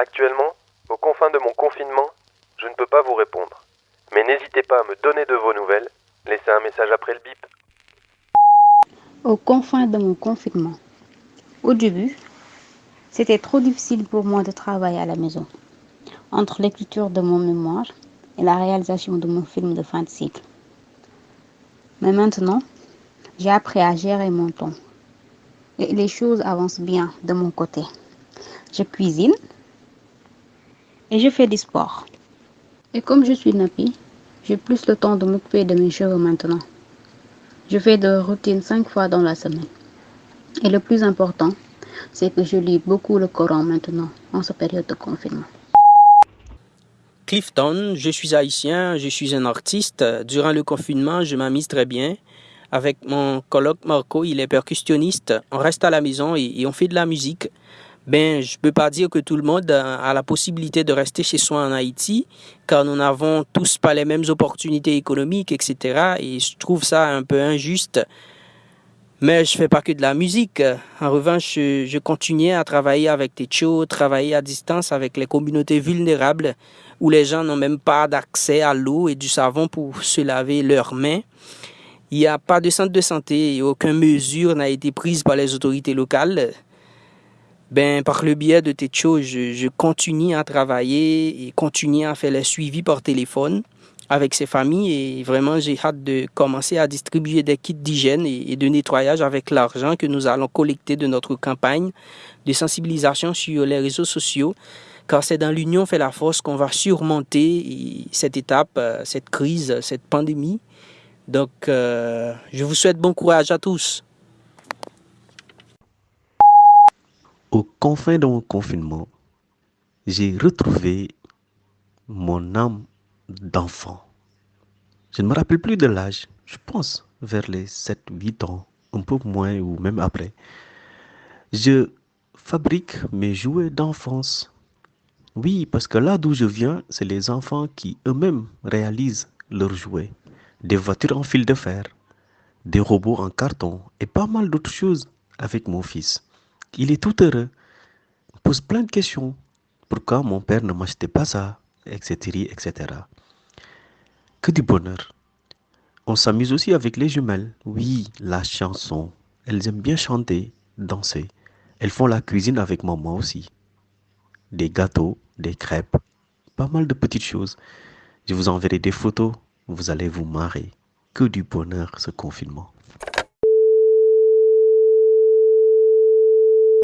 Actuellement, aux confins de mon confinement, je ne peux pas vous répondre. Mais n'hésitez pas à me donner de vos nouvelles. Laissez un message après le bip. Aux confins de mon confinement. Au début, c'était trop difficile pour moi de travailler à la maison. Entre l'écriture de mon mémoire et la réalisation de mon film de fin de cycle. Mais maintenant, j'ai appris à gérer mon temps. Et les choses avancent bien de mon côté. Je cuisine et je fais du sport. Et comme je suis nappie, j'ai plus le temps de m'occuper de mes cheveux maintenant. Je fais de routines cinq fois dans la semaine. Et le plus important, c'est que je lis beaucoup le Coran maintenant, en cette période de confinement. Clifton, je suis haïtien, je suis un artiste. Durant le confinement, je m'amuse très bien. Avec mon coloc Marco, il est percussionniste. On reste à la maison et, et on fait de la musique. Ben, je peux pas dire que tout le monde a la possibilité de rester chez soi en Haïti, car nous n'avons tous pas les mêmes opportunités économiques, etc. Et je trouve ça un peu injuste. Mais je fais pas que de la musique. En revanche, je, continue à travailler avec Techo, travailler à distance avec les communautés vulnérables où les gens n'ont même pas d'accès à l'eau et du savon pour se laver leurs mains. Il n'y a pas de centre de santé et aucune mesure n'a été prise par les autorités locales. Ben, par le biais de Techo, je, je continue à travailler et continue à faire les suivis par téléphone avec ces familles et vraiment j'ai hâte de commencer à distribuer des kits d'hygiène et, et de nettoyage avec l'argent que nous allons collecter de notre campagne de sensibilisation sur les réseaux sociaux car c'est dans l'union fait la force qu'on va surmonter cette étape, euh, cette crise, cette pandémie. Donc, euh, je vous souhaite bon courage à tous. Aux confins de mon confinement, j'ai retrouvé mon âme d'enfant. Je ne me rappelle plus de l'âge, je pense vers les 7-8 ans, un peu moins ou même après. Je fabrique mes jouets d'enfance. Oui, parce que là d'où je viens, c'est les enfants qui eux-mêmes réalisent leurs jouets. Des voitures en fil de fer, des robots en carton et pas mal d'autres choses avec mon fils. Il est tout heureux. Il pose plein de questions. Pourquoi mon père ne m'achetait pas ça Etc. etc. Que du bonheur. On s'amuse aussi avec les jumelles. Oui, la chanson. Elles aiment bien chanter, danser. Elles font la cuisine avec maman aussi. Des gâteaux, des crêpes, pas mal de petites choses. Je vous enverrai des photos. Vous allez vous marrer. Que du bonheur ce confinement.